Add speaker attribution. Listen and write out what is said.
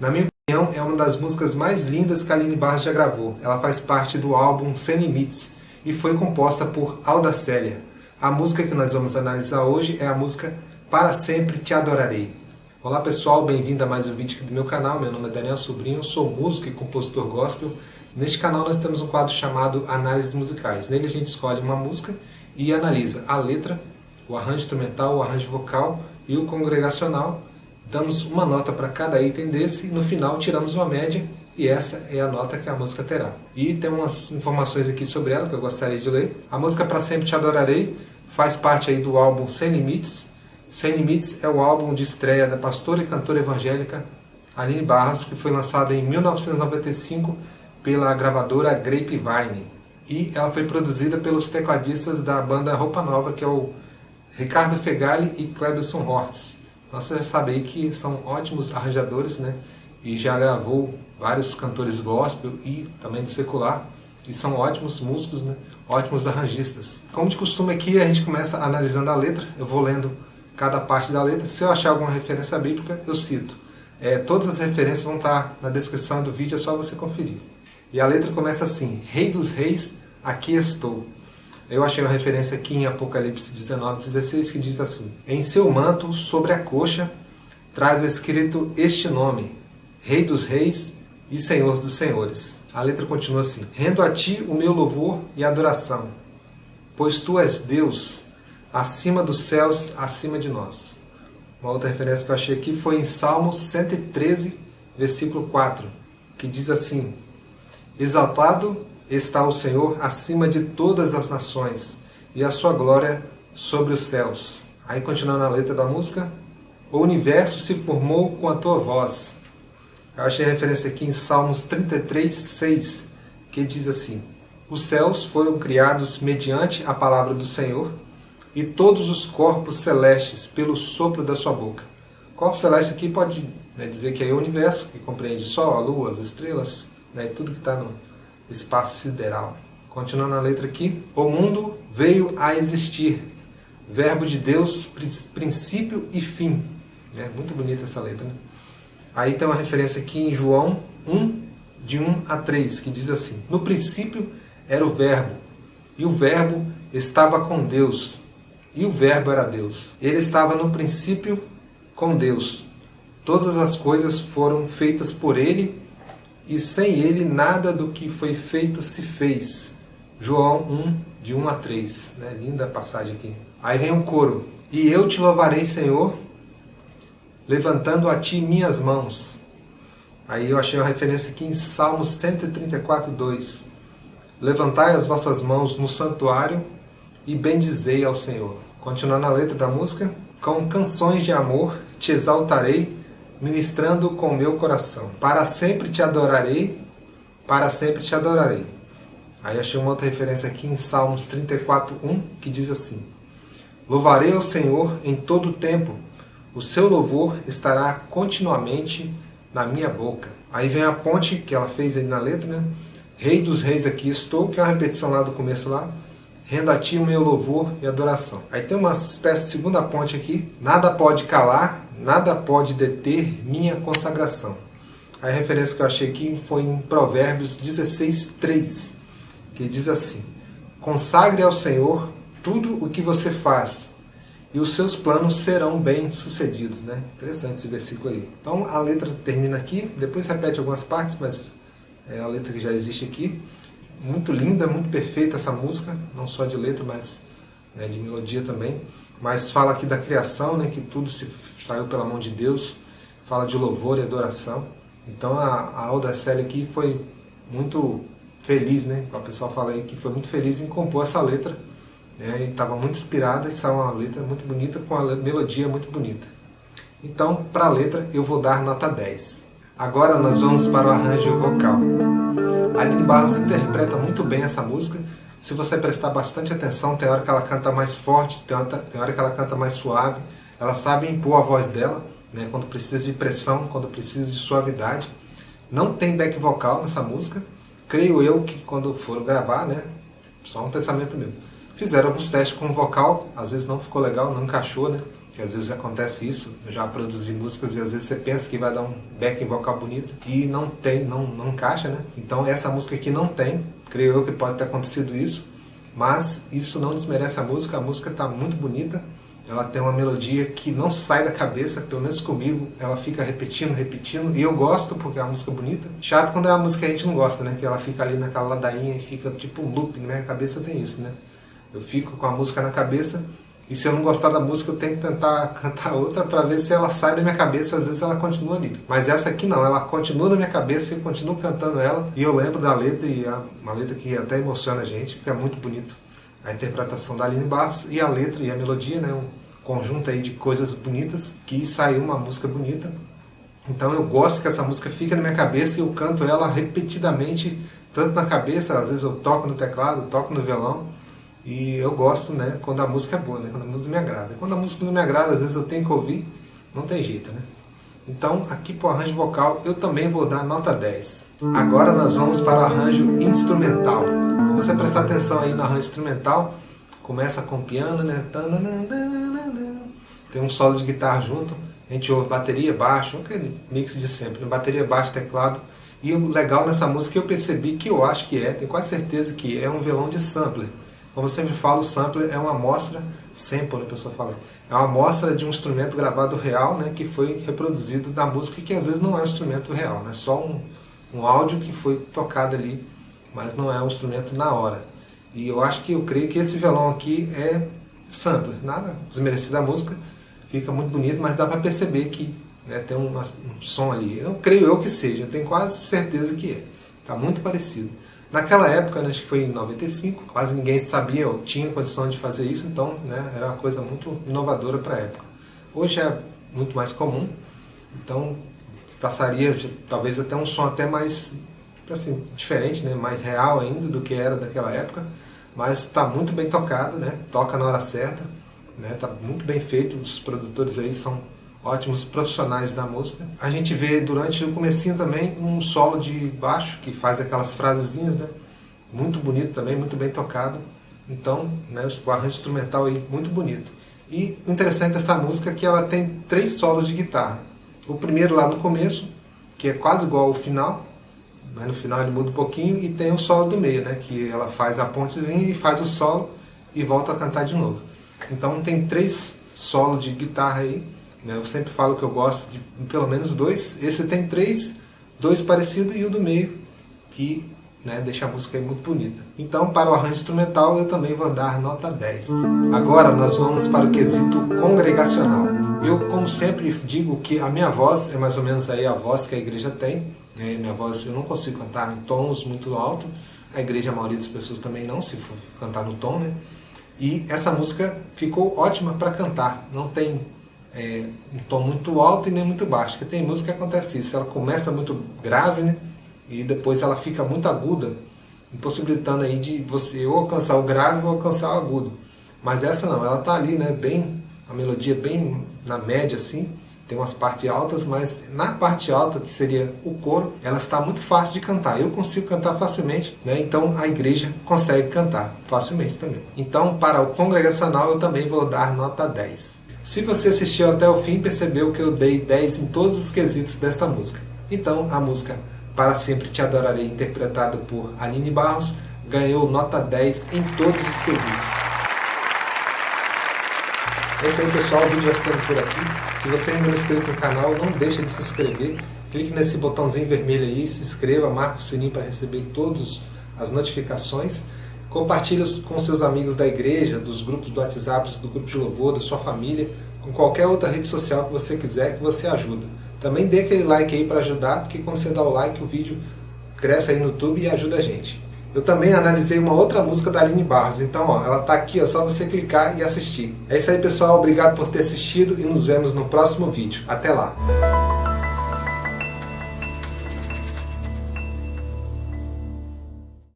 Speaker 1: Na minha opinião, é uma das músicas mais lindas que a Aline Barros já gravou. Ela faz parte do álbum Sem Limites e foi composta por Alda Célia. A música que nós vamos analisar hoje é a música Para Sempre Te Adorarei. Olá pessoal, bem-vindo a mais um vídeo aqui do meu canal. Meu nome é Daniel Sobrinho, sou músico e compositor gospel. Neste canal nós temos um quadro chamado Análise Musicais. Nele a gente escolhe uma música e analisa a letra, o arranjo instrumental, o arranjo vocal e o congregacional. Damos uma nota para cada item desse e no final tiramos uma média e essa é a nota que a música terá. E tem umas informações aqui sobre ela que eu gostaria de ler. A música Para Sempre Te Adorarei faz parte aí do álbum Sem Limites. Sem Limites é o álbum de estreia da pastora e cantora evangélica Aline Barros, que foi lançado em 1995 pela gravadora Grapevine. E ela foi produzida pelos tecladistas da banda Roupa Nova, que é o Ricardo Fegali e Clebson Hortz. Então você já sabe aí que são ótimos arranjadores, né? E já gravou vários cantores gospel e também do secular. E são ótimos músicos, né? Ótimos arranjistas. Como de costume aqui, a gente começa analisando a letra. Eu vou lendo cada parte da letra. Se eu achar alguma referência bíblica, eu cito. É, todas as referências vão estar na descrição do vídeo, é só você conferir. E a letra começa assim, Rei dos Reis, aqui estou. Eu achei uma referência aqui em Apocalipse 19, 16, que diz assim, Em seu manto, sobre a coxa, traz escrito este nome, Rei dos Reis e Senhor dos Senhores. A letra continua assim, Rendo a ti o meu louvor e adoração, pois tu és Deus, acima dos céus, acima de nós. Uma outra referência que eu achei aqui foi em Salmos 113, versículo 4, que diz assim, Exaltado está o Senhor acima de todas as nações, e a sua glória sobre os céus. Aí continuando a letra da música, o universo se formou com a tua voz. Eu achei referência aqui em Salmos 33, 6, que diz assim, Os céus foram criados mediante a palavra do Senhor, e todos os corpos celestes pelo sopro da sua boca. Corpo celeste aqui pode né, dizer que é o universo, que compreende Sol, a Lua, as estrelas, né, tudo que está no espaço sideral. Continuando a letra aqui. O mundo veio a existir. Verbo de Deus, princípio e fim. É muito bonita essa letra. Né? Aí tem uma referência aqui em João 1, de 1 a 3, que diz assim. No princípio era o verbo, e o verbo estava com Deus, e o verbo era Deus. Ele estava no princípio com Deus. Todas as coisas foram feitas por ele, e sem ele nada do que foi feito se fez. João 1, de 1 a 3. Né? Linda passagem aqui. Aí vem o coro. E eu te louvarei, Senhor, levantando a ti minhas mãos. Aí eu achei uma referência aqui em Salmos 134, 2. Levantai as vossas mãos no santuário e bendizei ao Senhor. Continuando a letra da música. Com canções de amor te exaltarei ministrando com meu coração. Para sempre te adorarei, para sempre te adorarei. Aí achei uma outra referência aqui em Salmos 34, 1, que diz assim, Louvarei ao Senhor em todo o tempo, o seu louvor estará continuamente na minha boca. Aí vem a ponte que ela fez aí na letra, né? Rei dos reis aqui estou, que é uma repetição lá do começo lá. Renda a ti o meu louvor e adoração. Aí tem uma espécie de segunda ponte aqui. Nada pode calar nada pode deter minha consagração. A referência que eu achei aqui foi em Provérbios 16, 3, que diz assim, Consagre ao Senhor tudo o que você faz, e os seus planos serão bem-sucedidos. Né? Interessante esse versículo aí. Então a letra termina aqui, depois repete algumas partes, mas é a letra que já existe aqui. Muito linda, muito perfeita essa música, não só de letra, mas né, de melodia também. Mas fala aqui da criação, né, que tudo se saiu pela mão de Deus, fala de louvor e adoração. Então a, a Alda Célia aqui foi muito feliz, né? O pessoal fala aí que foi muito feliz em compor essa letra. Né? E estava muito inspirada e saiu uma letra muito bonita, com a melodia muito bonita. Então, para a letra, eu vou dar nota 10. Agora nós vamos para o arranjo vocal. Aline Barros interpreta muito bem essa música. Se você prestar bastante atenção, tem hora que ela canta mais forte, tem hora que ela canta mais suave. Ela sabe impor a voz dela, né, quando precisa de pressão, quando precisa de suavidade. Não tem back vocal nessa música. Creio eu que quando for gravar, né, só um pensamento meu. Fizeram alguns testes com vocal, às vezes não ficou legal, não encaixou, né? Que às vezes acontece isso, eu já produzi músicas e às vezes você pensa que vai dar um backing vocal bonito e não tem, não, não encaixa, né? Então essa música aqui não tem, creio eu que pode ter acontecido isso, mas isso não desmerece a música, a música está muito bonita, ela tem uma melodia que não sai da cabeça, pelo menos comigo, ela fica repetindo, repetindo, e eu gosto porque é uma música bonita. Chato quando é uma música que a gente não gosta, né? Que ela fica ali naquela ladainha e fica tipo um looping, né? A cabeça tem isso, né? Eu fico com a música na cabeça e se eu não gostar da música, eu tenho que tentar cantar outra para ver se ela sai da minha cabeça. Às vezes ela continua ali. Mas essa aqui não, ela continua na minha cabeça e eu continuo cantando ela. E eu lembro da letra, e é uma letra que até emociona a gente, que é muito bonito. A interpretação da Aline Barros e a letra e a melodia, né? Um conjunto aí de coisas bonitas que saiu uma música bonita. Então eu gosto que essa música fique na minha cabeça e eu canto ela repetidamente, tanto na cabeça, às vezes eu toco no teclado, toco no violão e eu gosto, né, quando a música é boa, né, quando a música me agrada. Quando a música não me agrada, às vezes eu tenho que ouvir, não tem jeito, né. Então, aqui para o arranjo vocal, eu também vou dar nota 10. Agora nós vamos para o arranjo instrumental. Se você prestar atenção aí no arranjo instrumental, começa com piano, né, tem um solo de guitarra junto, a gente ouve bateria, baixo, aquele mix de sempre, né, bateria, baixo, teclado. E o legal nessa música eu percebi que eu acho que é, tenho quase certeza que é um violão de sampler. Como eu sempre falo, o sampler é uma amostra, sample, a pessoa fala, é uma amostra de um instrumento gravado real, né, que foi reproduzido na música, que às vezes não é um instrumento real, né, só um, um áudio que foi tocado ali, mas não é um instrumento na hora. E eu acho que, eu creio que esse violão aqui é sampler, nada desmerecido da música, fica muito bonito, mas dá para perceber que né, tem um, um som ali. Eu creio eu que seja, tenho quase certeza que é. Está muito parecido. Naquela época, né, acho que foi em 95, quase ninguém sabia ou tinha condição de fazer isso, então né, era uma coisa muito inovadora para a época. Hoje é muito mais comum, então passaria de, talvez até um som até mais assim, diferente, né, mais real ainda do que era daquela época, mas está muito bem tocado, né, toca na hora certa, está né, muito bem feito, os produtores aí são ótimos profissionais da música. A gente vê durante o comecinho também um solo de baixo que faz aquelas frasezinhas, né? Muito bonito também, muito bem tocado. Então, né, o arranjo instrumental aí muito bonito. E o interessante dessa música é que ela tem três solos de guitarra. O primeiro lá no começo, que é quase igual ao final, mas no final ele muda um pouquinho, e tem o solo do meio, né, que ela faz a pontezinha e faz o solo e volta a cantar de novo. Então tem três solos de guitarra aí, né? Eu sempre falo que eu gosto de pelo menos dois. Esse tem três, dois parecidos e o do meio, que né, deixa a música muito bonita. Então, para o arranjo instrumental, eu também vou dar nota 10. Agora, nós vamos para o quesito congregacional. Eu, como sempre, digo que a minha voz é mais ou menos aí a voz que a igreja tem. Né? Minha voz, eu não consigo cantar em tons muito altos. A igreja, a maioria das pessoas também não, se for cantar no tom, né? E essa música ficou ótima para cantar. Não tem é, um tom muito alto e nem muito baixo. Porque tem música que acontece isso, ela começa muito grave, né? E depois ela fica muito aguda, impossibilitando aí de você ou alcançar o grave ou alcançar o agudo. Mas essa não, ela tá ali, né? Bem, a melodia bem na média assim. Tem umas partes altas, mas na parte alta, que seria o coro, ela está muito fácil de cantar. Eu consigo cantar facilmente, né? então a igreja consegue cantar facilmente também. Então, para o congregacional, eu também vou dar nota 10. Se você assistiu até o fim, percebeu que eu dei 10 em todos os quesitos desta música. Então, a música Para Sempre Te Adorarei, interpretado por Aline Barros, ganhou nota 10 em todos os quesitos. É isso aí, pessoal. O vídeo vai ficando por aqui. Se você ainda não é inscrito no canal, não deixe de se inscrever. Clique nesse botãozinho vermelho aí, se inscreva, marque o sininho para receber todas as notificações. Compartilhe com seus amigos da igreja, dos grupos do WhatsApp, do grupo de louvor, da sua família, com qualquer outra rede social que você quiser, que você ajuda. Também dê aquele like aí para ajudar, porque quando você dá o like, o vídeo cresce aí no YouTube e ajuda a gente. Eu também analisei uma outra música da Aline Barros, então ó, ela está aqui, ó, só você clicar e assistir. É isso aí pessoal, obrigado por ter assistido e nos vemos no próximo vídeo. Até lá!